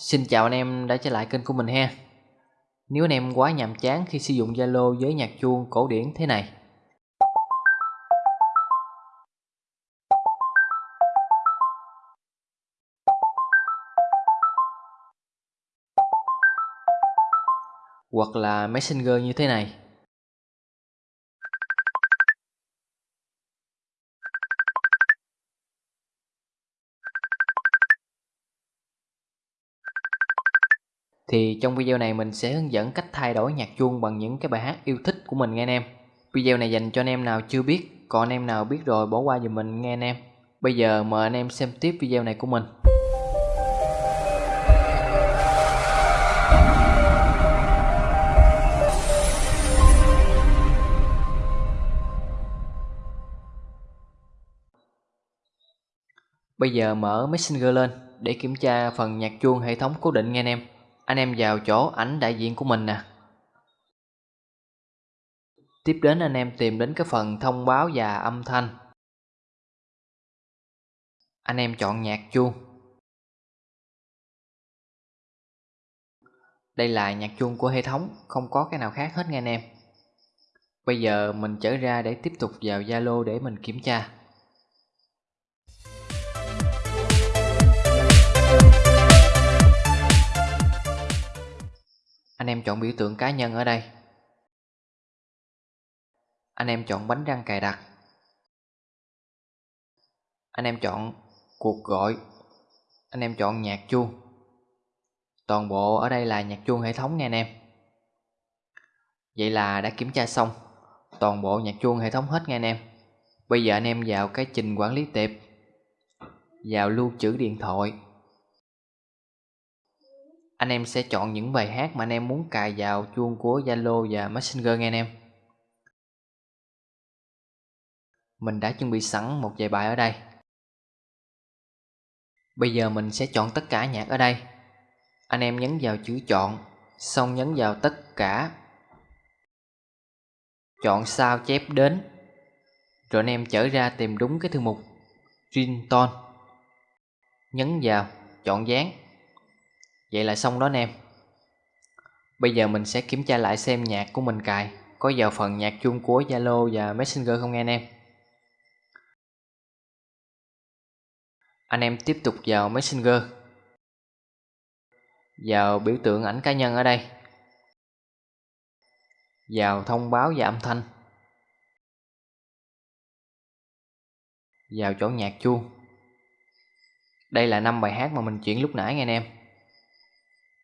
Xin chào anh em đã trở lại kênh của mình ha. Nếu anh em quá nhàm chán khi sử dụng Zalo với nhạc chuông cổ điển thế này. Hoặc là Messenger như thế này. Thì trong video này mình sẽ hướng dẫn cách thay đổi nhạc chuông bằng những cái bài hát yêu thích của mình nghe anh em. Video này dành cho anh em nào chưa biết, còn anh em nào biết rồi bỏ qua giùm mình nghe anh em. Bây giờ mời anh em xem tiếp video này của mình. Bây giờ mở Messenger lên để kiểm tra phần nhạc chuông hệ thống cố định nghe anh em anh em vào chỗ ảnh đại diện của mình nè. Tiếp đến anh em tìm đến cái phần thông báo và âm thanh. Anh em chọn nhạc chuông. Đây là nhạc chuông của hệ thống, không có cái nào khác hết nghe anh em. Bây giờ mình trở ra để tiếp tục vào zalo để mình kiểm tra. Em chọn biểu tượng cá nhân ở đây. Anh em chọn bánh răng cài đặt. Anh em chọn cuộc gọi. Anh em chọn nhạc chuông. Toàn bộ ở đây là nhạc chuông hệ thống nha anh em. Vậy là đã kiểm tra xong toàn bộ nhạc chuông hệ thống hết nha anh em. Bây giờ anh em vào cái trình quản lý tệp, vào lưu trữ điện thoại anh em sẽ chọn những bài hát mà anh em muốn cài vào chuông của Zalo và Messenger nghe anh em. Mình đã chuẩn bị sẵn một vài bài ở đây. Bây giờ mình sẽ chọn tất cả nhạc ở đây. Anh em nhấn vào chữ chọn, xong nhấn vào tất cả. Chọn sao chép đến. Rồi anh em trở ra tìm đúng cái thư mục. Ringtone nhấn vào, chọn dán. Vậy là xong đó anh em. Bây giờ mình sẽ kiểm tra lại xem nhạc của mình cài. Có vào phần nhạc chung của Zalo và Messenger không nghe anh em? Anh em tiếp tục vào Messenger. Vào biểu tượng ảnh cá nhân ở đây. Vào thông báo và âm thanh. Vào chỗ nhạc chuông. Đây là năm bài hát mà mình chuyển lúc nãy nghe anh em.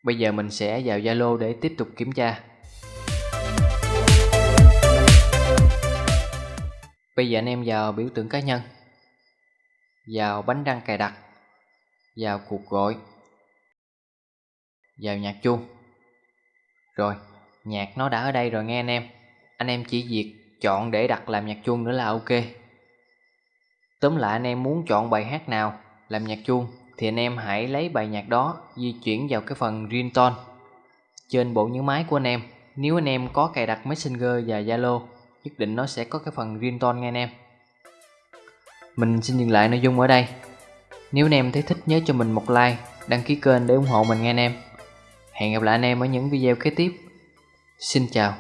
Bây giờ mình sẽ vào Zalo để tiếp tục kiểm tra. Bây giờ anh em vào biểu tượng cá nhân, vào bánh răng cài đặt, vào cuộc gọi, vào nhạc chuông. Rồi, nhạc nó đã ở đây rồi nghe anh em. Anh em chỉ việc chọn để đặt làm nhạc chuông nữa là ok. Tóm lại anh em muốn chọn bài hát nào làm nhạc chuông thì anh em hãy lấy bài nhạc đó di chuyển vào cái phần ringtone trên bộ nhớ máy của anh em. Nếu anh em có cài đặt messenger và zalo, nhất định nó sẽ có cái phần ringtone nghe anh em. Mình xin dừng lại nội dung ở đây. Nếu anh em thấy thích, nhớ cho mình một like, đăng ký kênh để ủng hộ mình nghe anh em. Hẹn gặp lại anh em ở những video kế tiếp. Xin chào.